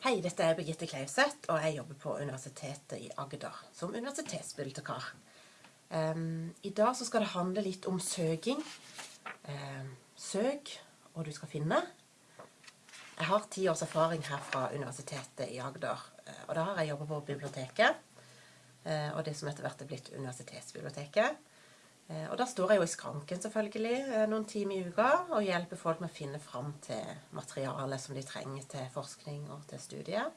Hei, dette er Birgitte Klauseth, og jeg jobber på Universitetet i Agder som universitetsbibliotekar. Um, I dag så skal det handle litt om søking. Um, søk, og du skal finne. Jeg har ti års erfaring her fra Universitetet i Agder, uh, og da har jeg jobbet på biblioteket. Uh, og det som etter hvert er blitt Universitetsbiblioteket. Eh, og da står jeg jo i skranken selvfølgelig eh, noen timer i uka og hjelper folk med å finne fram til materialet som de trenger til forskning og til studier.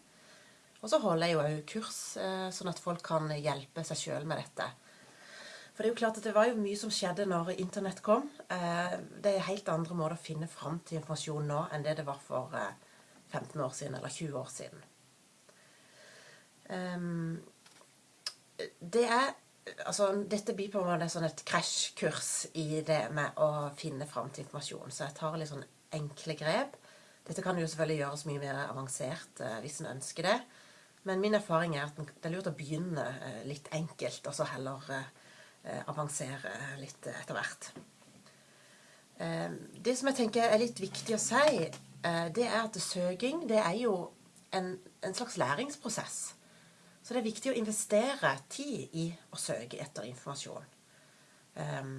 Og så holder jeg jo òg kurs, eh, sånn at folk kan hjelpe seg sjøl med dette. For det er jo klart at det var jo mye som skjedde når Internett kom. Det er helt andre måter å finne fram til informasjon nå enn det det var for 15 år siden eller 20 år siden. Ehm, det er altså, Dette en måte sånn et krasjkurs i det med å finne fram til informasjon. Så jeg tar litt sånn enkle grep. Dette kan jo selvfølgelig gjøres mye mer avansert eh, hvis en ønsker det. Men min erfaring er at det er lurt å begynne eh, litt enkelt, og så heller eh, avansere litt etter hvert. Eh, det som jeg tenker er litt viktig å si, eh, det er at søking det er jo en, en slags læringsprosess. Så det er viktig å investere tid i å søke etter informasjon. Um,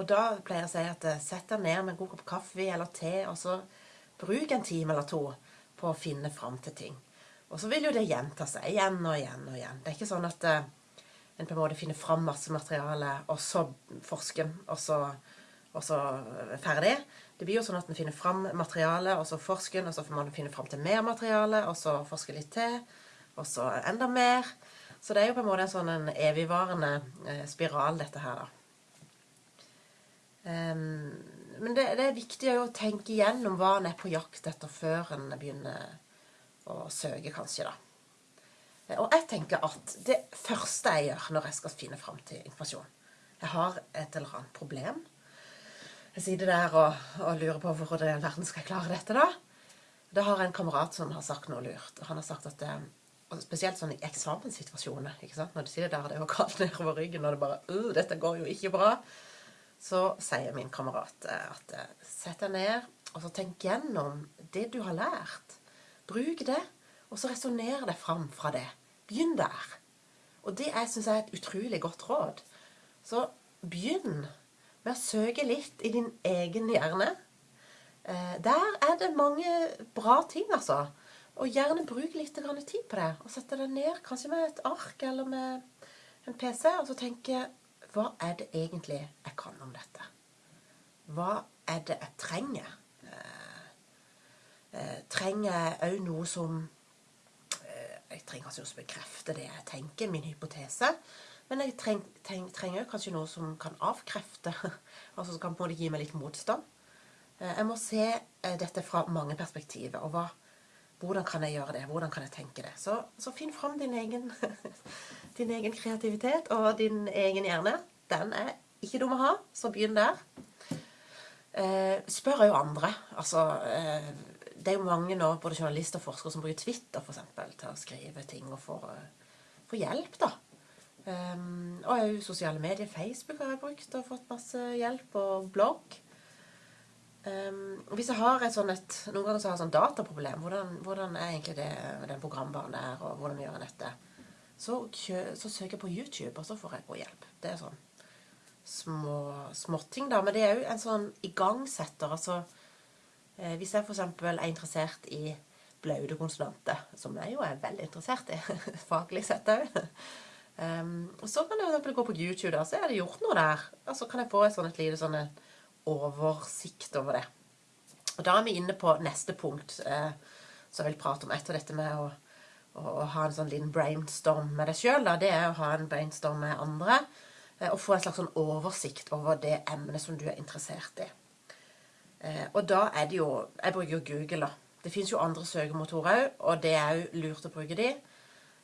og da pleier jeg å si at eh, sett deg ned med en god kopp kaffe eller te, og så bruk en time eller to på å finne fram til ting. Og så vil jo det gjenta seg igjen og igjen og igjen. Det er ikke sånn at uh, en på en måte finner fram masse materiale, og så forsker og så, og så ferdig. Det blir jo sånn at en finner fram materiale, og så forsker en, og så får man finne fram til mer materiale, og så forsker litt til og så enda mer. Så det er jo på en måte en sånn en evigvarende eh, spiral, dette her, da. Um, men det, det, er viktig å tenke igjennom hva en er på jakt etter før en begynner å søke, kanskje, da. Eh, og jeg tenker at det første jeg gjør når jeg skal finne fram til informasjon Jeg har et eller annet problem. Jeg sitter der og, og lurer på hvor i verden skal jeg klare dette, da. Da har jeg en kamerat som har sagt noe lurt. Han har sagt at eh, spesielt sånn i eksamenssituasjoner. ikke sant? Når du sitter der det er kaldt nedover ryggen, og det bare uh, 'Dette går jo ikke bra.' Så sier min kamerat eh, at eh, sett deg ned og så tenk gjennom det du har lært. Bruk det, og så resonner deg fram fra det. Begynn der. Og det syns jeg er et utrolig godt råd. Så begynn med å søke litt i din egen hjerne. Eh, der er det mange bra ting, altså. Og gjerne bruk litt tid på det. Og sette det ned, kanskje med et ark eller med en PC, og så tenke Hva er det egentlig jeg kan om dette? Hva er det jeg trenger? Eh, eh, trenger jeg òg noe som eh, Jeg trenger kanskje noe som bekrefter det jeg tenker, min hypotese. Men jeg treng, treng, trenger kanskje noe som kan avkrefte, altså som kan på en måte gi meg litt motstand. Jeg må se dette fra mange perspektiver. og hva hvordan kan jeg gjøre det? Hvordan kan jeg tenke det? Så, så finn fram din egen, din egen, kreativitet og din egen hjerne. Den er ikke dum å ha, så begynn der. Eh, spør jo andre. Altså, eh, det er jo mange nå, både journalister og forskere, som bruker Twitter for eksempel, til å skrive ting og få, få hjelp. da. Um, og òg sosiale medier. Facebook har jeg brukt og fått masse hjelp, og blogg. Um, hvis jeg har et sånn et, Noen ganger så har jeg sånn dataproblem. Hvordan, hvordan, er egentlig det den programvaren der, og hvordan gjør jeg dette? Så, så, søker jeg på YouTube, og så får jeg god hjelp. Det er sånn små småting, da. Men det er jo en sånn igangsetter. Altså eh, hvis jeg f.eks. er interessert i blaude konsonanter, som jeg jo er veldig interessert i, faglig sett òg um, Så kan jeg f.eks. gå på YouTube, da, så er det gjort noe der. Og så kan jeg få et sånt et lite sånn oversikt over det. Og Da er vi inne på neste punkt eh, som jeg vil prate om etter dette med å, å, å ha en sånn liten brainstorm med deg sjøl. Det er å ha en brainstorm med andre. Eh, og få en slags sånn oversikt over det emnet som du er interessert i. Eh, og da er det jo Jeg bruker jo Google, da. Det fins jo andre søkemotorer òg, og det er jo lurt å bruke de.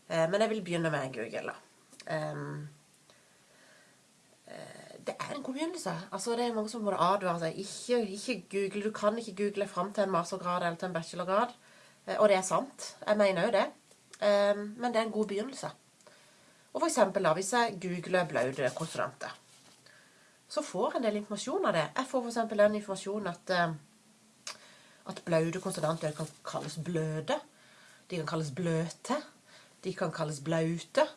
Eh, men jeg vil begynne med Google, da. Um, det er en begynnelse. Altså, det er mange som må advare seg. Ikke, ikke, google. Du kan ikke google fram til en mastergrad eller til en bachelorgrad. Eh, og det er sant. Jeg mener jo det. Eh, men det er en god begynnelse. Og for eksempel da, hvis jeg googler blaude konsonanter, så får jeg en del informasjon av det. Jeg får for eksempel den informasjonen at, eh, at blaude konsonanter kan kalles bløde. De kan kalles bløte. De kan kalles blaute.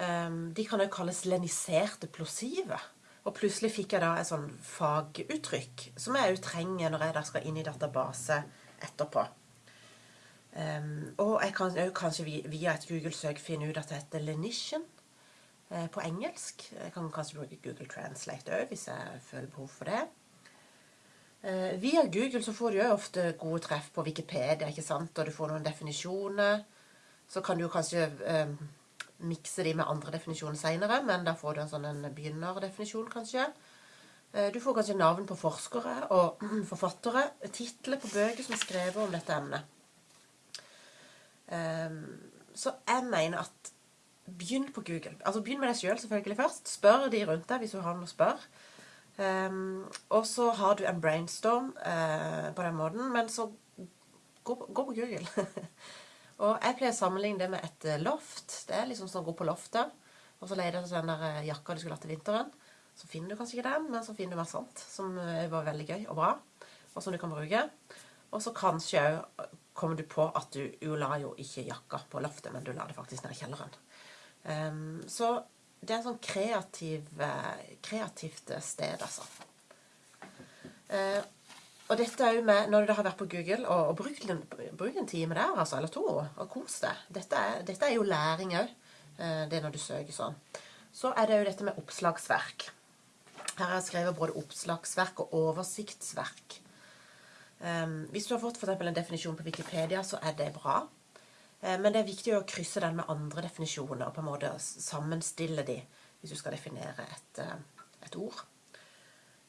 Um, de kan også kalles leniserte plosive. Og plutselig fikk jeg da et sånn faguttrykk som jeg òg trenger når jeg da skal inn i database etterpå. Um, og jeg kan òg kanskje via et Google-søk finne ut at det heter lenition eh, på engelsk. Jeg kan kanskje bruke Google Translate òg hvis jeg føler behov for det. Eh, via Google så får du jo ofte gode treff på Wikipedia, ikke sant? og du får noen definisjoner. Så kan du kanskje eh, mikse de med andre definisjoner seinere, men da får du en sånn en begynnerdefinisjon, kanskje. Eh, du får kanskje navn på forskere og forfattere, titler på bøker som er skrevet om dette emnet. Um, så jeg mener at begynn på Google. Altså Begynn med deg sjøl selv, selvfølgelig først. Spør de rundt deg hvis du har noe å spørre. Um, og så har du en brainstorm uh, på den måten, men så gå, gå på Google. og jeg pleier å sammenligne det med et eh, loft. Det er liksom sånn å gå på loftet, og så leter du etter den der eh, jakka du skulle hatt til vinteren. Så finner du kanskje ikke den, men så finner du mer sånt som var veldig gøy og bra, og som du kan bruke. Og så kanskje òg kommer du på at du jo la jo ikke jakka på loftet, men du la det faktisk ned i kjelleren. Um, så det er et sånn kreativ, eh, kreativt sted, altså. Uh, og dette er jo med, Når du har vært på Google, og, og brukt en, bruk, en, time der, altså, eller to, og kos deg. Dette dette er jo læring òg, uh, det når du søker sånn. Så er det jo dette med oppslagsverk. Her har jeg skrevet både oppslagsverk og oversiktsverk. Um, hvis du har fått for en definisjon på Wikipedia, så er det bra. Um, men det er viktig å krysse den med andre definisjoner og på en måte sammenstille de hvis du skal definere et, uh, et ord.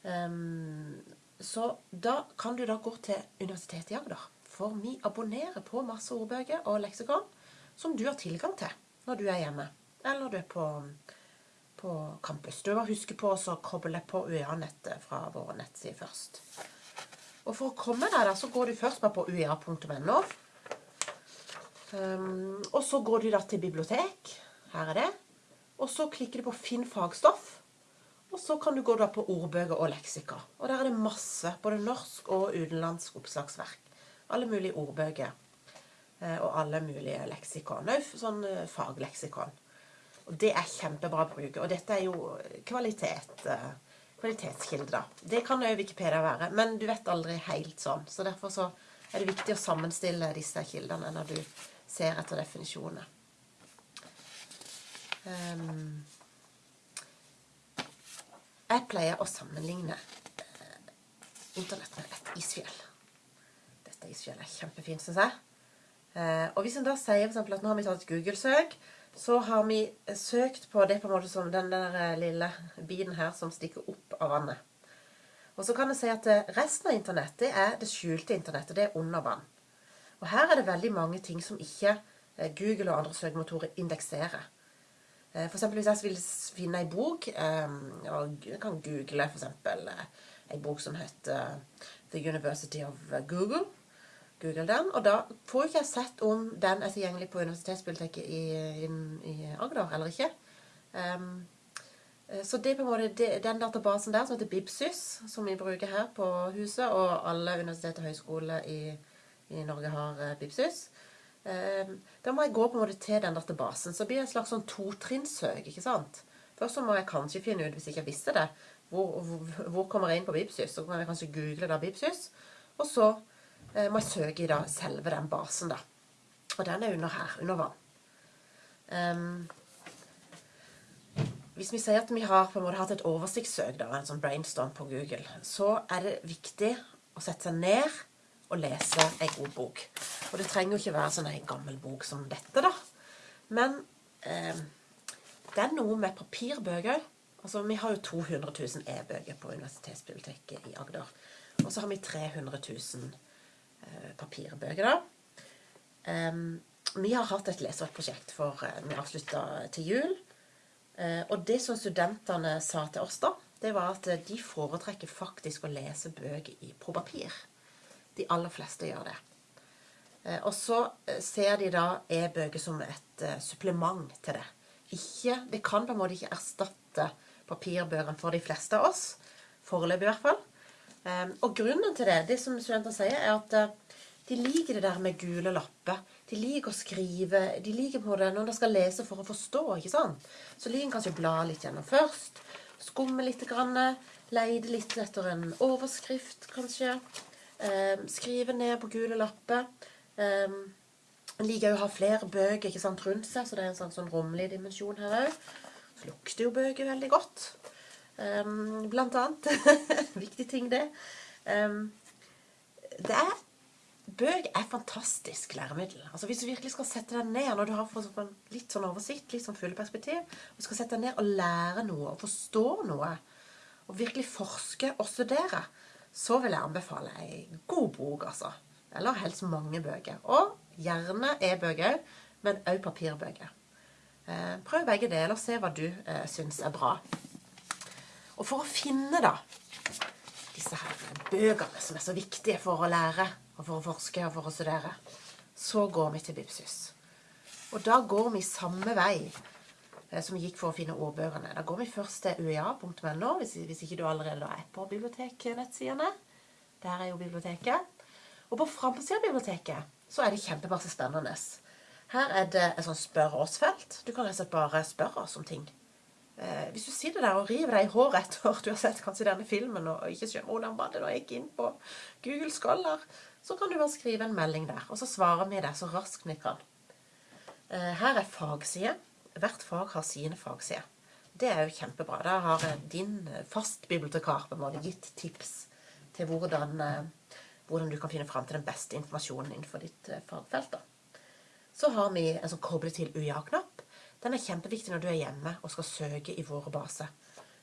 Um, så da kan du da gå til Universitetet i Agder. For vi abonnerer på masse ordbøker og leksikon som du har tilgang til når du er hjemme, eller du er på, på campus. Du må huske på å koble på UiA-nettet fra våre nettsider først. Og for å komme der, så går du først bare på uia.no. Um, og så går du da til bibliotek. Her er det. Og så klikker du på 'Finn fagstoff'. Og så kan du gå da på ordbøker og leksika. Og der er det masse, både norsk og utenlandsk oppslagsverk. Alle mulige ordbøker. Eh, og alle mulige leksikon. Òg sånn eh, fagleksikon. Og det er kjempebra å bruke. Og dette er jo kvalitet. Eh, kvalitetskilde. Det kan òg Wikipedia være, men du vet aldri helt sånn. Så derfor så er det viktig å sammenstille disse kildene når du ser etter definisjoner. Um, jeg pleier å sammenligne uh, Internett med et isfjell. Dette isfjellet er kjempefint, syns jeg. Uh, og hvis en da sier for eksempel, at nå har vi tatt et Google-søk så har vi søkt på det på en måte som den der eh, lille biten her som stikker opp av vannet. Og så kan jeg si at eh, resten av internett det er det skjulte internettet. Det er under vann. Og her er det veldig mange ting som ikke eh, Google og andre søkemotorer indekserer. For eksempel hvis jeg vil finne ei bok og Jeg kan google for eksempel ei bok som heter The University of Google. Google den. Og da får ikke jeg sett om den er tilgjengelig på Universitetsbiblioteket i, i, i, Agder eller ikke. Um, så det er på en måte den databasen der som heter Bibsys, som vi bruker her på huset, og alle universitet og høyskoler i, i, Norge har Bibsys. Um, da må jeg gå på en måte til den databasen. Så blir det et slags sånn totrinnssøk. ikke sant? Først så må jeg kanskje finne ut, hvis jeg ikke visste det, hvor, hvor, hvor kommer jeg inn på Bibsys. Så kan jeg kanskje google da Bibsys. Og så Eh, må jeg søke i da selve den basen, da. Og den er under her, under vann. Um, hvis vi sier at vi har på en måte hatt et oversiktssøk, da, en sånn brainstorm på Google, så er det viktig å sette seg ned og lese ei god bok. Og det trenger jo ikke være sånn ei gammel bok som dette, da. Men eh, det er noe med papirbøker. Altså, Vi har jo 200 000 e-bøker på Universitetsbiblioteket i Agder. Og så har vi 300 000 Eh, papirbøker, da. Eh, vi har hatt et leseprosjekt for uh, vi avslutta til jul. Uh, og det som studentene sa til oss da, det var at de foretrekker faktisk å lese bøker i, på papir. De aller fleste gjør det. Uh, og så ser de da e-bøker som et supplement til det. Ikke, det kan på en måte ikke erstatte papirbøkene for de fleste av oss. Foreløpig i hvert fall. Og grunnen til det, det som studenter sier, er at de liker det der med gule lapper. De liker å skrive. De liker på det når de skal lese for å forstå. ikke sant? Så liker en kanskje å bla litt gjennom først. Skumme litt. Grann, leide litt etter en overskrift, kanskje. Eh, skrive ned på gule lapper. En liker å ha flere bøker rundt seg, så det er en sånn, sånn rommelig dimensjon her òg. Så lukter jo bøker veldig godt. Um, blant annet. Viktig ting, det. Um, det er Bøk er fantastisk læremiddel. Altså Hvis du virkelig skal sette deg ned når du har fått sånn litt sånn oversikt, litt sånn perspektiv, og skal sette deg ned og lære noe og forstå noe, og virkelig forske og studere, så vil jeg anbefale ei god bok, altså. Eller helst mange bøker. Og gjerne e-bøker men òg papirbøker. Eh, prøv begge deler, se hva du eh, syns er bra. Og for å finne da disse her bøkene som er så viktige for å lære, og for å forske og for å studere, så går vi til Bibsus. Og da går vi samme vei som vi gikk for å finne ordbøkene. Da går vi først til uea.no, hvis, hvis ikke du allerede er på biblioteknettsidene. Der er jo biblioteket. Og på framsida av biblioteket så er det kjempemasse spennende. Her er det et sånt spør oss-felt. Du kan rett og slett bare spørre oss om ting. Eh, hvis du sitter der og river deg i håret etter du har sett kanskje denne filmen og ikke skjønner hvordan var det da jeg gikk inn på Google Scholar, så kan du bare skrive en melding der, og så svarer vi deg så raskt vi kan. Eh, her er fagside. Hvert fag har sine fagsider. Det er jo kjempebra. Da har din fastbibliotekar på en måte gitt tips til hvordan, eh, hvordan du kan finne fram til den beste informasjonen innenfor ditt fagfelt. da. Så har vi en sånn koble til UiA-knapp. Den er kjempeviktig når du er hjemme og skal søke i våre baser.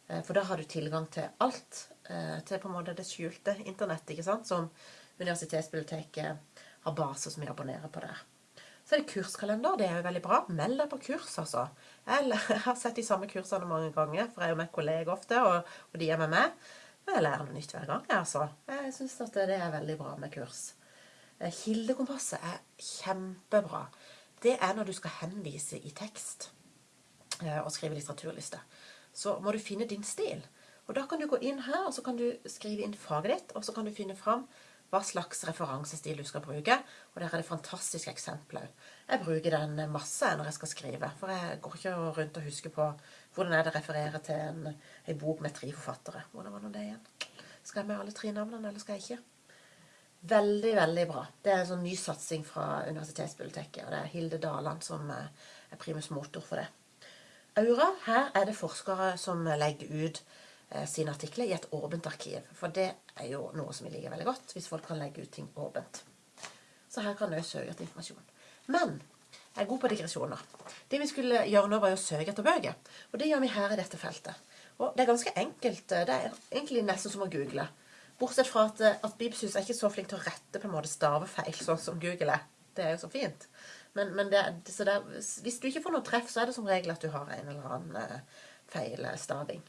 Eh, for da har du tilgang til alt. Eh, til på en måte det skjulte internettet, ikke sant? som Universitetsbiblioteket har baser som vi abonnerer på der. Så er det kurskalender. Det er jo veldig bra. Meld deg på kurs, altså. Jeg har sett de samme kursene mange ganger, for jeg er jo med kolleger ofte, og, og de er med meg. Men jeg lærer noe nytt hver gang, jeg, altså. Jeg syns at det er veldig bra med kurs. Eh, kildekompasset er kjempebra. Det er når du skal henvise i tekst eh, og skrive litteraturliste. Så må du finne din stil. Og Da kan du gå inn her og så kan du skrive inn faget ditt, og så kan du finne fram hva slags referansestil du skal bruke. Og der er det fantastiske eksempler. Jeg bruker den masse når jeg skal skrive. For jeg går ikke rundt og husker på hvordan er det refererer til en, en bok med tre forfattere. Hvordan var nå det igjen? Skal jeg med alle tre navnene, eller skal jeg ikke? Veldig, veldig bra. Det er en sånn ny satsing fra Universitetsbiblioteket. Og det er Hilde Daland som eh, er primus motor for det. Aura, her er det forskere som legger ut sine artikler i et åpent arkiv. For det er jo noe som vi liker veldig godt, hvis folk kan legge ut ting åpent. Så her kan du søke etter informasjon. Men jeg er god på digresjoner. Det vi skulle gjøre nå, var å søke etter bøker. Og det gjør vi her i dette feltet. Og det er ganske enkelt. Det er egentlig nesten som å google. Bortsett fra at, at Bibsus er ikke så flink til å rette på en måte stavefeil, sånn som Google er. Det er jo så fint. Men, men det, det, hvis du ikke får noe treff, så er det som regel at du har en eller annen uh, feil staving.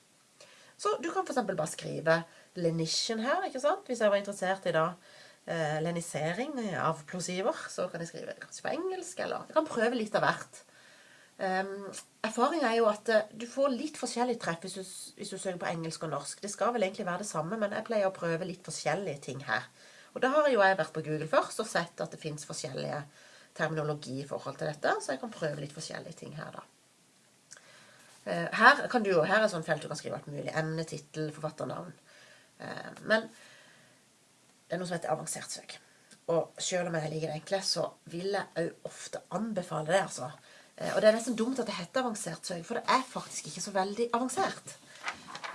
Så du kan for eksempel bare skrive lenition her, ikke sant? Hvis jeg var interessert i da eh, lenisering av plosiver, så kan jeg skrive kanskje på engelsk, eller jeg kan prøve litt av hvert. Um, erfaringen er jo at uh, du får litt forskjellig treff hvis du, hvis du, søker på engelsk og norsk. Det skal vel egentlig være det samme, men jeg pleier å prøve litt forskjellige ting her. Og da har jo jeg vært på Google først og sett at det fins forskjellige terminologi i forhold til dette, så jeg kan prøve litt forskjellige ting her, da. Uh, her, du, her er sånn felt du kan skrive alt mulig. Emne, tittel, forfatternavn. Uh, men det er noe som heter avansert søk. Og selv om jeg liker det enkle, så vil jeg òg ofte anbefale det, altså. Eh, og det er nesten dumt at det heter avansert søk, for det er faktisk ikke så veldig avansert.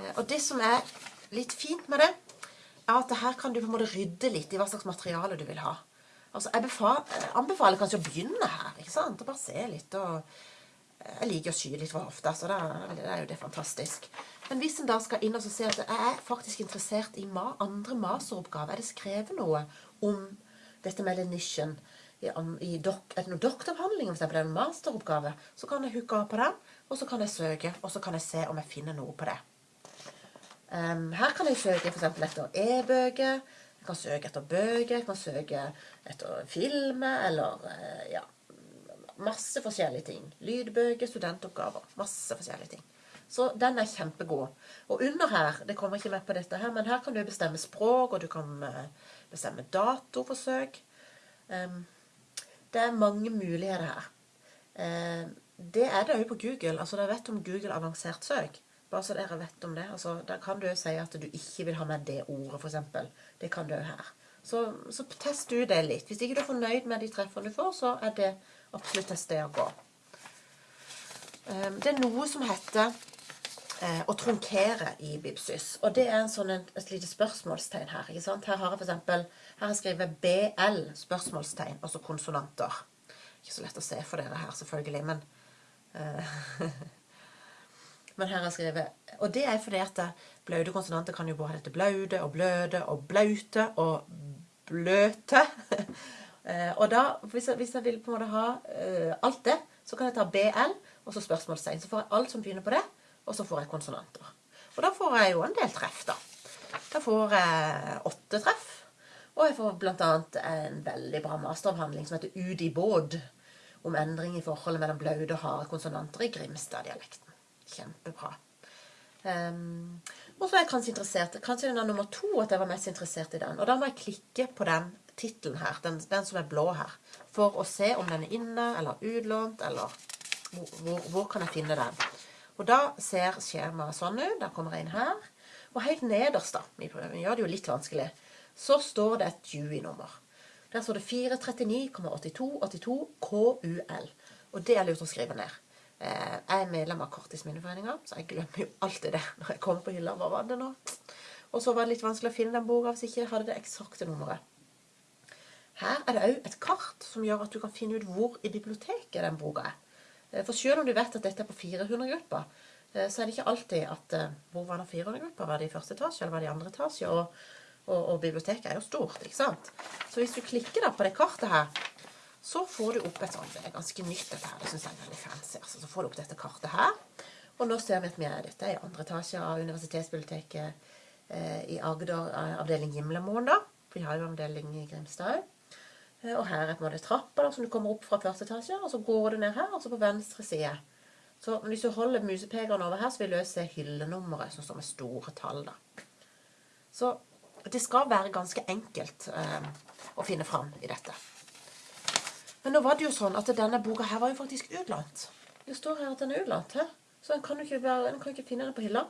Eh, og det som er litt fint med det, er at her kan du på en måte rydde litt i hva slags materiale du vil ha. Altså, Jeg befaler, anbefaler kanskje å begynne her. ikke sant? Og bare se litt. og eh, Jeg liker å sky litt for ofte, så da er jo det fantastisk. Men hvis en da skal inn og se at jeg er faktisk interessert i andre masteroppgaver, er det skrevet noe om dette med lenisjen, i dok, er det noen doktoravhandling, f.eks. en masteroppgave, så kan jeg hooke av på den, og så kan jeg søke, og så kan jeg se om jeg finner noe på det. Um, her kan jeg søke f.eks. etter e-bøker, jeg kan søke etter bøker, jeg kan søke etter filmer, eller uh, ja Masse forskjellige ting. Lydbøker, studentoppgaver. Masse forskjellige ting. Så den er kjempegod. Og under her, det kommer ikke med på dette her, men her kan du bestemme språk, og du kan uh, bestemme dato for søk. Um, det er mange muligheter her. Uh, det er det òg på Google. altså Dere vet om Google avansert søk. Bare så dere vet om det. altså Da kan du si at du ikke vil ha med det ordet, f.eks. Det kan du òg her. Så, så test du det litt. Hvis ikke du er fornøyd med de treffene du får, så er det absolutt et sted å gå. Um, det er noe som heter eh, å trunkere i Bibsys. Og det er en sånn, et lite spørsmålstegn her. ikke sant? Her har jeg eksempel, her har jeg skrevet BL, spørsmålstegn, altså konsonanter. Ikke så lett å se for dere her, selvfølgelig, men uh, Men her har jeg skrevet Og det er fordi at blaute konsonanter kan jo både hete blaude og bløde og blaute og bløte. Eh, og da, hvis jeg, hvis jeg, vil på en måte ha uh, alt det, så kan jeg ta BL og så spørsmålstegn. Så får jeg alt som begynner på det, og så får jeg konsonanter. Og da får jeg jo en del treff, da. Da får jeg åtte treff. Og jeg får bl.a. en veldig bra masteravhandling som heter Ut i båd. Om endring i forholdet mellom blaute og harde konsonanter i Grimstad-dialekten. Kjempebra. Um, og så er jeg kanskje interessert Kanskje den er nummer to at jeg var mest interessert i den. Og da må jeg klikke på den tittelen her, den, den, som er blå her, for å se om den er inne eller utlånt, eller hvor, hvor, hvor kan jeg finne den. Og da ser skjemaet sånn ut. Da kommer jeg inn her. Og helt nederst, da, vi gjør det jo litt vanskelig, så står det et Dewey-nummer. Der står det 439,8282 KUL. Og det er lurt å skrive ned. Eh, jeg er medlem av Korttidsminneforeninga, så jeg glemmer jo alltid det når jeg kommer på hylla. Hva var det nå? Og så var det litt vanskelig å finne den boka hvis ikke jeg hadde det eksakte nummeret. Her er det òg et kart som gjør at du kan finne ut hvor i biblioteket den boka er. Eh, for selv om du vet at dette er på 400-gruppa, eh, så er det ikke alltid at eh, Hvor var det 400-gruppa? Var det i første etasje, eller var det i andre etasje? Og, og, og, biblioteket er jo stort, ikke sant? Så hvis du klikker da på det kartet her, så får du opp et sånt Det er ganske nytt, dette her. Det syns jeg er veldig fancy. Altså. Så får du opp dette kartet her. Og nå ser vi at vi er dette i andre etasje av Universitetsbiblioteket eh, i Agder, avdeling Gimlemoen, da. Vi har jo avdeling i Grimstad og her er på en måte trappa som du kommer opp fra første etasje, og så går du ned her, og så på venstre side. Så hvis du holder musepekeren over her, så vil du se hyllenummeret som står med store tall. da. Så det skal være ganske enkelt eh, å finne fram i dette. Men nå var det jo sånn at denne boka her var jo faktisk utlånt. Det står her at den er utlånt. her. Så en kan jo ikke, være, kan ikke finne den på hylla.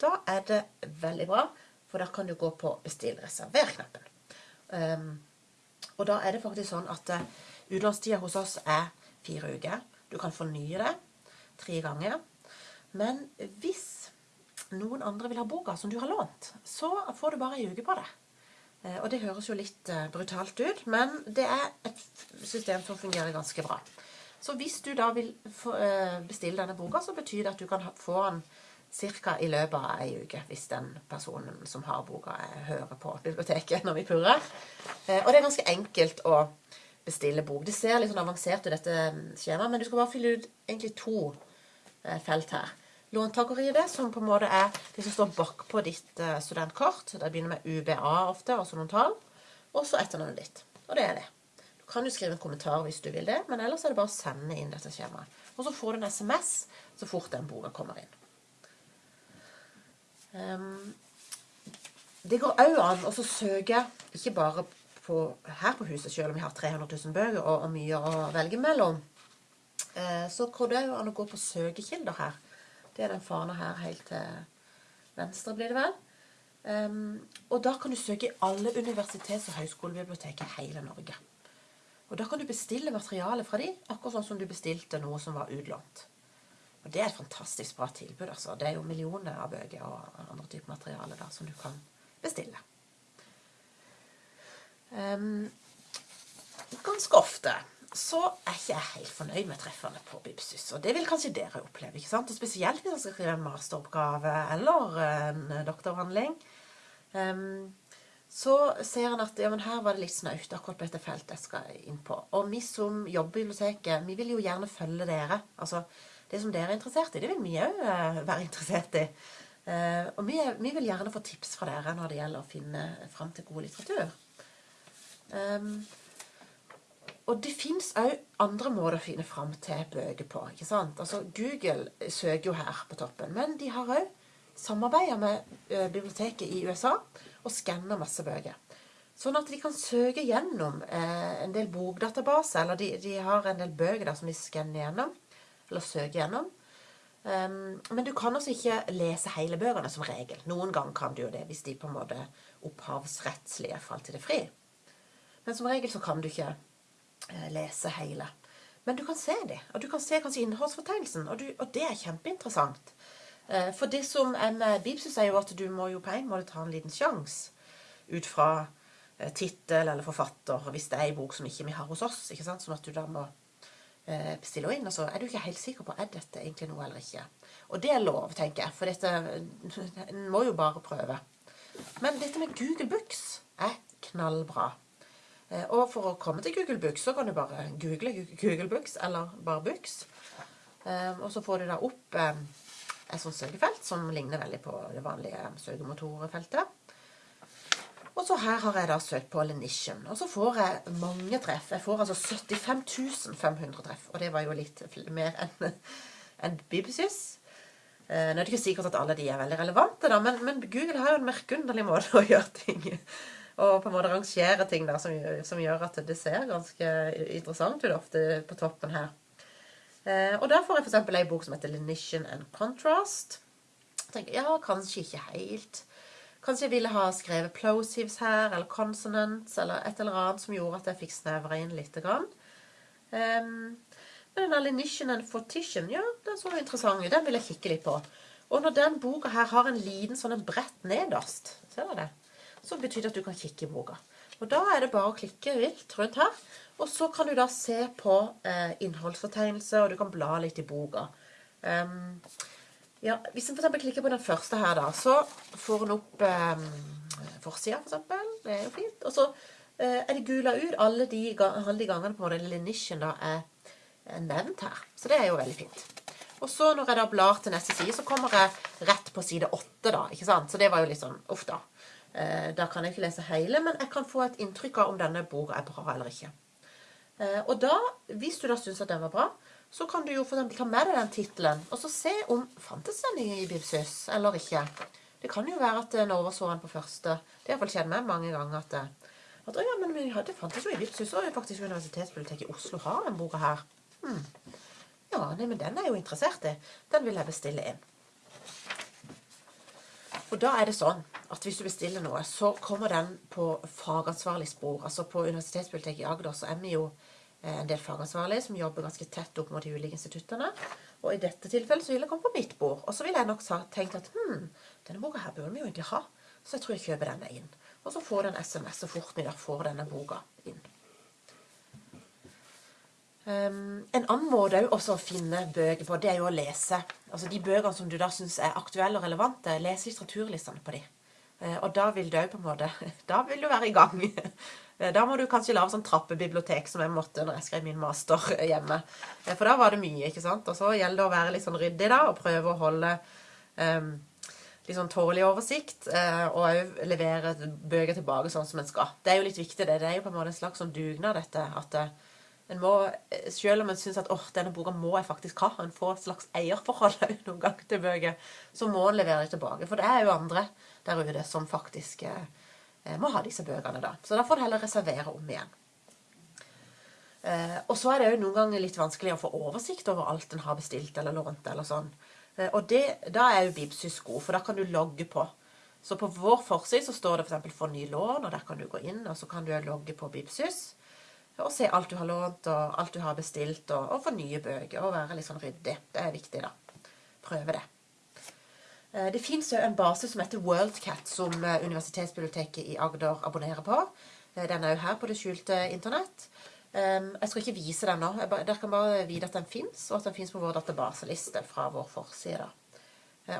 Da er det veldig bra, for da kan du gå på 'bestill reserver'-knappen. Um, og da er det faktisk sånn at uh, utlånstida hos oss er fire uker. Du kan fornye det tre ganger. Men hvis noen andre vil ha boka som du har lånt, så får du bare ei uke på det. Uh, og det høres jo litt uh, brutalt ut, men det er et system som fungerer ganske bra. Så hvis du da vil bestille denne boka, så betyr det at du kan få den ca. i løpet av ei uke, hvis den personen som har boka, hører på biblioteket når vi purrer. Eh, og det er ganske enkelt å bestille bok. Det ser litt sånn avansert ut, dette skjemaet, men du skal bare fylle ut egentlig to eh, felt her. Låntaker-ID, som på en måte er det som står bakpå ditt eh, studentkort. Det begynner med UBA ofte, altså noen tall. Og så etternavnet ditt. Og det er det. Du kan jo skrive en kommentar hvis du vil det, men ellers er det bare å sende inn dette skjemaet. Og så får du en SMS så fort den boka kommer inn. Um, det går òg an å søke ikke bare på, her på huset, selv om vi har 300 000 bøker og, og mye å velge mellom. Uh, så går det an å gå på søkekilder her. Det er den fana her helt til venstre, blir det vel. Um, og da kan du søke i alle universitets- og høyskolebibliotek i hele Norge. Og da kan du bestille materiale fra de, akkurat sånn som du bestilte noe som var utlånt. Og det er et fantastisk bra tilbud. altså. Det er jo millioner av bøker og andre typer materiale da, som du kan bestille. Um, ganske ofte så er ikke jeg helt fornøyd med treffene på Bibsus. Og det vil kanskje dere oppleve. ikke sant? Og Spesielt hvis dere skal skrive en masteroppgave eller en doktoravhandling. Um, så ser en at ja, men her var det litt snaut akkurat på dette feltet jeg skal inn på. Og vi som jobber i biblioteket, vi vil jo gjerne følge dere. Altså, det som dere er interessert i, det vil vi òg eh, være interessert i. Eh, og vi, vi, vil gjerne få tips fra dere når det gjelder å finne fram til god litteratur. Um, og det fins òg andre måter å finne fram til bøker på. ikke sant? Altså, Google søker jo her på toppen, men de har òg samarbeida med uh, biblioteket i USA og skanner masse bøker. Sånn at de kan søke gjennom eh, en del bokdatabaser, eller de, de, har en del bøker som de skanner gjennom, eller søke gjennom. Um, men du kan også ikke lese hele bøkene som regel. Noen ganger kan du jo det hvis de på en måte opphavsrettslige falt til det fri. Men som regel så kan du ikke eh, lese hele. Men du kan se de, og du kan se kanskje innholdsfortegnelsen, og, og det er kjempeinteressant. Uh, for det som er med Bibsus, er jo at du må jo på en måte ta en liten sjanse ut fra Eh, tittel eller forfatter hvis det er en bok som ikke vi har hos oss. ikke sant? Sånn at du da må eh, inn. Og så er du ikke helt sikker på er dette egentlig noe eller ikke. Og det er lov, tenker jeg, for dette En må jo bare prøve. Men dette med Google Books er knallbra. Eh, og for å komme til Google Books, så kan du bare google Google Books, eller bare Books. Og så får du da opp et sånt søkefelt som ligner veldig på det vanlige søkemotorfeltet. Og så her har jeg da søkt på Lenition. Og så får jeg mange treff. Jeg får altså 75 500 treff. Og det var jo litt mer enn en Bibsys. Eh, nå er det ikke sikkert at alle de er veldig relevante, da, men, men Google har jo en merkeunderlig måte å gjøre ting Og på en måte rangere ting da, som, som, gjør at det ser ganske interessant ut ofte på toppen her. Eh, og der får jeg f.eks. ei bok som heter Lenition and Contrast. Jeg tenker, ja, kanskje ikke helt. Kanskje jeg ville ha skrevet plosives her, eller consonants, eller et eller annet som gjorde at jeg fikk snevra inn litt. Grann. Um, men den alinition and fortition, ja, den så interessant ut. Den vil jeg kikke litt på. Og når den boka her har en liten sånn en brett nederst, ser dere det? Så betyr det at du kan kikke i boka. Og da er det bare å klikke vilt rundt her. Og så kan du da se på eh, innholdsfortegnelse, og du kan bla litt i boka. Um, ja, Hvis en eksempel klikker på den første her, da, så får en opp eh, forsida, f.eks. Det er jo fint. Og så eh, er det gula ut alle de, alle de gangene på den lille nisjen da er, nevnt her. Så det er jo veldig fint. Og så når jeg da blar til neste side, så kommer jeg rett på side åtte, da. ikke sant? Så det var jo litt sånn Uff, da. Eh, da kan jeg ikke lese hele, men jeg kan få et inntrykk av om denne boka er bra eller ikke. Eh, og da, hvis du da syns at den var bra, så kan du jo for ta med deg den tittelen, og så se om fantes den i Bibsys eller ikke. Det kan jo være at en overså den på første. Det har iallfall skjedd meg mange ganger at, at ja, men det fantes jo i Bibsys, og faktisk Universitetsbiblioteket i Oslo har den boka her. Hmm. Ja, nei, men den er jeg jo interessert i. Den vil jeg bestille inn. Og da er det sånn at hvis du bestiller noe, så kommer den på fagansvarlig spor. Altså på Universitetsbiblioteket i Agder så er vi jo Eh, en del fagansvarlige som jobber ganske tett opp mot de ulike instituttene. Og i dette tilfellet så vil jeg komme på mitt bord. Og så vil jeg nok tenkt at hm, denne boka her burde vi jo egentlig ha. Så jeg tror jeg kjøper denne inn. Og så får du en SMS så fort vi da får denne boka inn. Um, en annen måte også å finne bøker på, det er jo å lese. Altså De bøkene som du da syns er aktuelle og relevante, lese litteraturlistene på de. Uh, og da vil du òg på en måte Da vil du være i gang. Eh, da må du kanskje lage sånn trappebibliotek som jeg måtte når jeg skrev min master hjemme. Eh, for da var det mye, ikke sant. Og så gjelder det å være litt sånn ryddig da, og prøve å holde um, litt sånn tålelig oversikt. Uh, og òg levere bøker tilbake sånn som en skal. Det er jo litt viktig, det. Det er jo på en måte en slags sånn dugnad, dette. At en må, selv om en syns at åh, denne boka må jeg faktisk ha, en får et slags eierforhold noen ganger til bøker, så må en levere det tilbake. For det er jo andre der ute som faktisk Eh, må ha disse bøkene, da. Så da får du heller reservere om igjen. Eh, og så er det jo noen ganger litt vanskelig å få oversikt over alt en har bestilt eller lånt. eller sånn. Eh, og det, da er jo Bibsys god, for da kan du logge på. Så på vår forside så står det f.eks. For ny lån, og der kan du gå inn, og så kan du logge på Bibsys. Og se alt du har lånt, og alt du har bestilt, og, og få nye bøker. Og være litt sånn ryddig. Det er viktig, da. Prøve det. Eh, det fins en base som heter Worldcat, som eh, Universitetsbiblioteket i Agder abonnerer på. Eh, den er jo her på det skjulte internett. Jeg skal ikke vise den nå. Dere kan bare vite at den fins, og at den fins på vår databaseliste fra vår forside.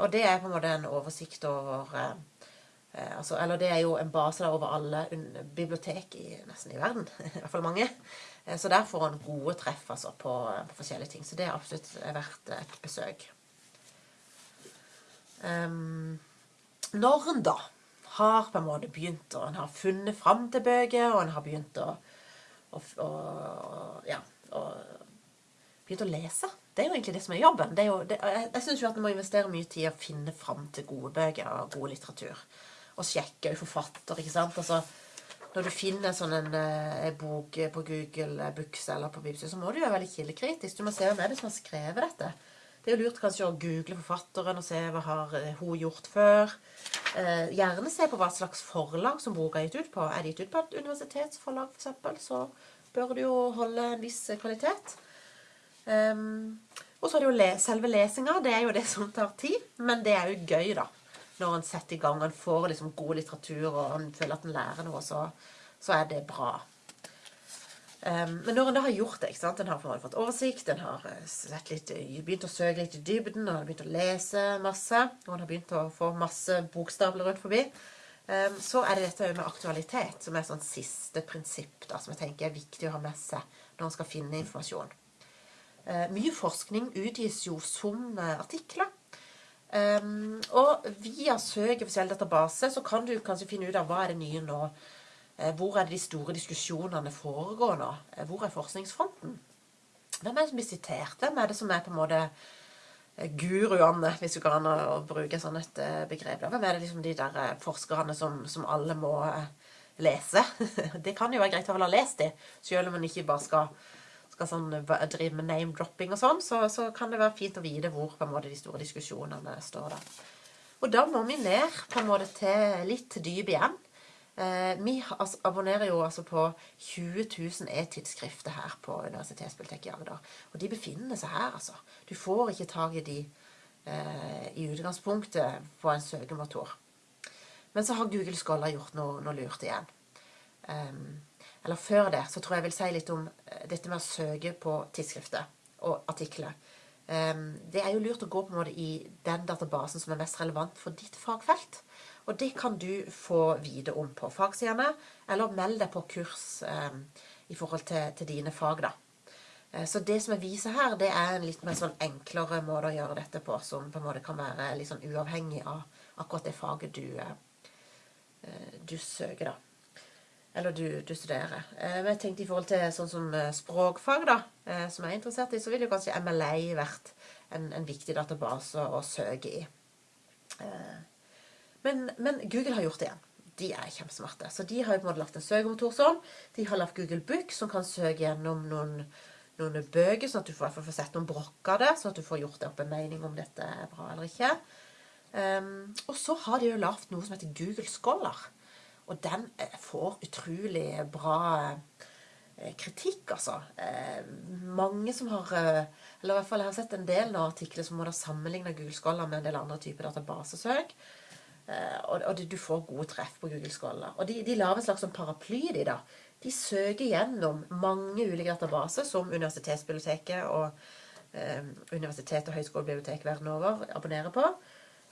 Og det er på en måte en oversikt over altså, Eller det er jo en base over alle bibliotek i, nesten i verden. I hvert fall mange. Så der får en gode treff altså, på, på forskjellige ting. Så det er absolutt verdt et besøk. Um, når en da har på en måte begynt og en har funnet fram til bøker, og en har begynt å, å, å ja, å, begynt å lese Det er jo egentlig det som er jobben. Er jo, det, jeg jeg syns at en må investere mye tid i å finne fram til gode bøker og god litteratur. Og sjekke forfatter, ikke sant. Altså, når du finner sånn en, eh, en bok på Google Books eller på Bibsy, så må du jo være veldig kildekritisk. Du må se hvem er det som har skrevet dette. Det er jo lurt kanskje å google forfatteren og se hva har eh, hun gjort før. Eh, gjerne se på hva slags forlag som boka er gitt ut på. Er det gitt ut på et universitetsforlag, f.eks., så bør det jo holde en viss kvalitet. Um, og så er det jo selve lesinga. Det er jo det som tar tid, men det er jo gøy, da når en setter i gang, og får liksom god litteratur, og en føler at en lærer noe, så, så er det bra. Um, men når en da har gjort det, ikke sant? en har fått oversikt, en har eh, litt, begynt å søke litt i dybden, og har begynt å lese masse, og en har begynt å få masse bokstavler rundt forbi, um, så er det dette med aktualitet, som er sånn siste prinsipp da, som jeg tenker er viktig å ha med seg når en skal finne informasjon. Uh, mye forskning utgis jo som artikler, Um, og via søk i forskjellige databaser så kan du kanskje finne ut av hva er det nye nå. Uh, hvor er det de store diskusjonene foregår nå? Uh, hvor er forskningsfronten? Hvem er det som blir sitert? Hvem er det som er på en måte uh, guruene, hvis du kan bruke sånn et begrep? Hvem er det liksom de der forskerne som, som alle må lese? det kan jo være greit å ha lest de, selv om man ikke bare skal skal sånn, drive med name-dropping og sånn, så, så, kan det være fint å vite hvor på en måte de store diskusjonene står der. Og da må vi ned på en måte til litt dyp igjen. Eh, vi altså, abonnerer jo altså på 20 000 e-tidsskrifter her på Universitetsbiblioteket i Agder. Og de befinner seg her, altså. Du får ikke tak i de eh, i utgangspunktet på en søkemotor. Men så har Google Scholar gjort noe, noe lurt igjen. Um, eller før det, så tror jeg jeg vil si litt om eh, dette med å søke på tidsskrifter og artikler. Um, det er jo lurt å gå på en måte i den databasen som er mest relevant for ditt fagfelt. Og det kan du få vite om på fagsidene, eller meld deg på kurs ehm, i forhold til, til, dine fag, da. Eh, så det som jeg viser her, det er en litt mer sånn enklere måte å gjøre dette på, som på en måte kan være litt sånn uavhengig av akkurat det faget du, eh, du søker, da. Eller du, du studerer. Eh, men jeg tenkte i forhold til sånn som eh, språkfag, da, eh, som jeg er interessert i, så ville jo kanskje MLA vært en, en viktig database å søke i. Men, men, Google har gjort det igjen. De er kjempesmarte. Så de har jo på en måte lagt en søkemotor sånn. De har lagt Google Book, som kan søke gjennom noen, noen bøker, sånn at du får, får sett noen brokk av det, sånn at du får gjort deg opp en mening om dette er bra eller ikke. Um, og så har de jo lagd noe som heter Google Scholar. Og den eh, får utrolig bra eh, kritikk, altså. Eh, mange som har Eller i hvert fall jeg har sett en del artikler som har sammenligna Google Scholar med en del andre typer databasesøk. Og, og du får gode treff på Google Scholar. Og de, de lager en slags sånn paraply, de da. De søker gjennom mange ulike databaser som Universitetsbiblioteket og eh, universitet og høyskolebibliotek verden over abonnerer på.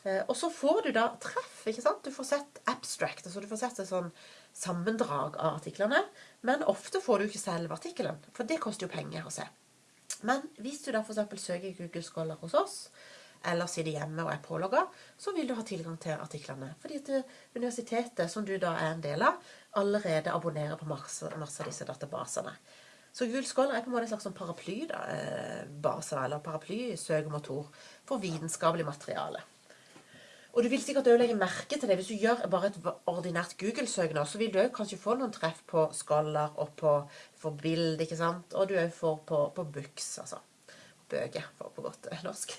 Eh, og så får du da treff. ikke sant? Du får sett abstract, altså du får sett et sånn sammendrag av artiklene. Men ofte får du ikke selve artikkelen, for det koster jo penger å se. Men hvis du da f.eks. søker Google Scholar hos oss, eller sitter hjemme og er pålogga, så vil du ha tilgang til artiklene. Fordi at universitetet, som du da er en del av, allerede abonnerer på masse, masse av disse databasene. Så Google Scholar er på en måte en slags sånn paraplybase, eller eller paraplysøkemotor for vitenskapelig materiale. Og du vil sikkert òg legge merke til det. Hvis du gjør bare et ordinært Google-søk så vil du kanskje få noen treff på Scholar og på for bild, ikke sant? Og du òg får på, på, books, altså. Bøker, for på godt norsk.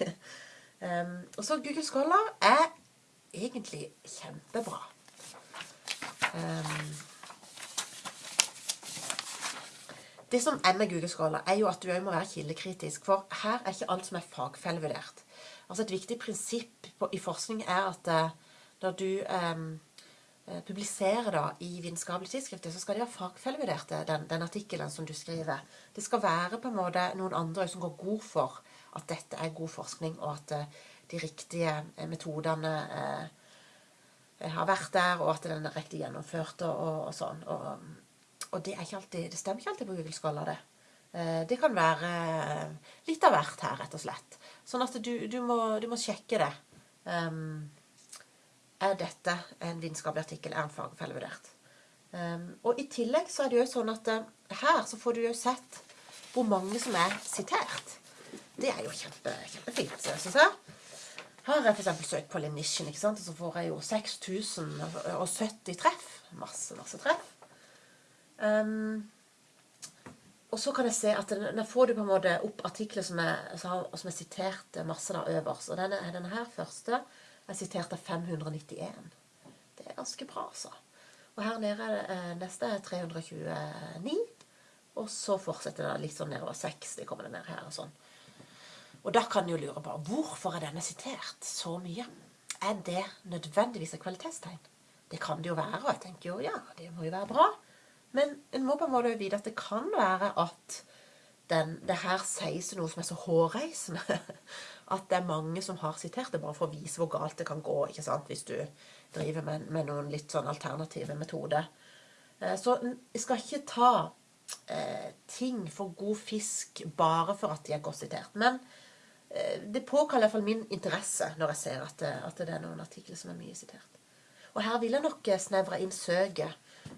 Um, og så Google Scholar er egentlig kjempebra. Um, det som er med Google Scholar, er jo at du òg må være kildekritisk. For her er ikke alt som er fagfellevurdert. Altså Et viktig prinsipp på, i forskning er at uh, når du um, publiserer da i vitenskapelige tidsskrifter, så skal de ha fagfellevurdert den, den artikkelen som du skriver. Det skal være på en måte noen andre som går god for at dette er god forskning, og at uh, de riktige metodene uh, har vært der, og at den er riktig gjennomført og, og, sånn. Og, og, det, alltid, det stemmer ikke alltid på Google Scholar, det. Det kan være litt av hvert her, rett og slett. Sånn at du, du, må, du må, sjekke det. Um, er dette en vitenskapelig artikkel? Er en fagfellevurdert? Um, og i tillegg så er det jo sånn at her så får du jo sett hvor mange som er sitert. Det er jo kjempe, kjempefint, syns jeg. Har jeg f.eks. søkt på Lenition, ikke sant? så får jeg jo 6070 treff. Masse, masse treff. Um, og så kan jeg se at der får du på en måte opp artikler som jeg, som jeg sitert masse da øverst. Og denne, denne her første er sitert av 591. Det er ganske bra, altså. Og her nede er det, eh, neste er 329. Og så fortsetter det litt sånn nedover 60 kommer det ned her og sånn. Og da kan en jo lure på hvorfor er denne sitert så mye? Er det nødvendigvis et kvalitetstegn? Det kan det jo være, og jeg tenker jo ja, det må jo være bra. Men en må på en måte vite at det kan være at den, det her sies noe som er så hårreisende. At det er mange som har sitert det bare for å vise hvor galt det kan gå ikke sant? hvis du driver med, med noen litt sånn alternative metoder. Eh, så jeg skal ikke ta eh, ting for god fisk bare for at de er godt sitert. Men det påkaller iallfall min interesse når jeg ser at det, at det, er noen artikler som er mye sitert. Og her vil jeg nok eh, snevre inn søket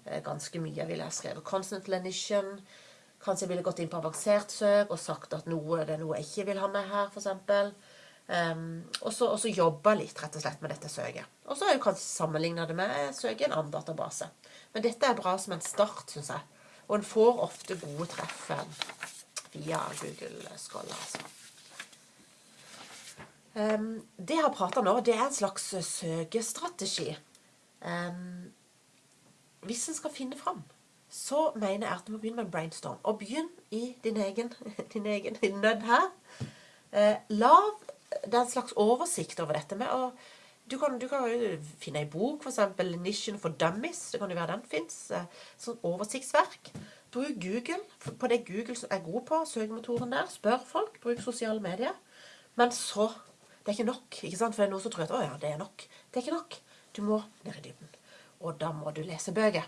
eh, ganske mye. Jeg ville ha skrevet 'constant lenition'. Kanskje jeg ville gått inn på avansert søk og sagt at noe, det er noe jeg ikke vil ha med her, f.eks. Um, og så jobbe litt rett og slett med dette søket. Og så har jeg kanskje sammenligna det med søket i en annen database. Men dette er bra som en start, syns jeg. Og en får ofte gode treff via Google Scholar. Altså. Um, det jeg har prata nå, det er en slags søkestrategi. Um, hvis en skal finne fram så mener jeg at du må begynne med en brainstorm. Og begynn i din egen, din egen nød her. Eh, lav det er en slags oversikt over dette med å du kan, du kan jo finne ei bok, f.eks. 'Nisjen for Dummies'. Det kan jo være den fins. Eh, sånn oversiktsverk. Bruk Google på det Google er god på, søkemotoren der. Spør folk. Bruk sosiale medier. Men så Det er ikke nok. ikke sant? For det er noen som tror at 'å ja, det er nok'. Det er ikke nok. Du må ned i dybden. Og da må du lese bøker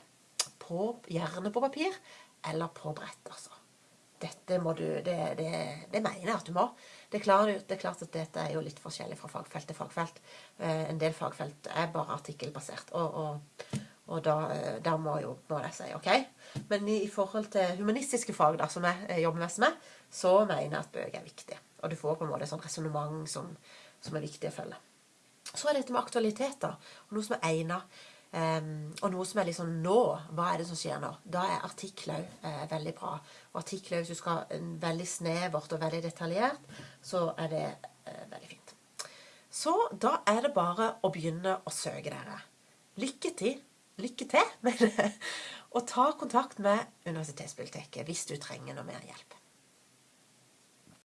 på, gjerne på papir eller på brett. altså. Dette må du, det, det, det mener jeg at du må. Det er, klart, det er, klart, at dette er jo litt forskjellig fra fagfelt til fagfelt. Eh, en del fagfelt er bare artikkelbasert. Og, og, og da, eh, da, må jo må jeg si OK. Men i, i, forhold til humanistiske fag, da, som jeg jobber mest med, så mener jeg at bøker er viktig. Og du får på en måte et sånt resonnement som, som, er viktig å følge. Så er dette med aktualiteter, og noe som er egnet. Um, og noe som er liksom nå, hva er det som skjer nå? Da er artikler uh, veldig bra. Og artikler, hvis du skal veldig snevert og veldig detaljert, så er det uh, veldig fint. Så da er det bare å begynne å søke dere. Lykke til. Lykke til med det. Og ta kontakt med Universitetsbiblioteket hvis du trenger noe mer hjelp.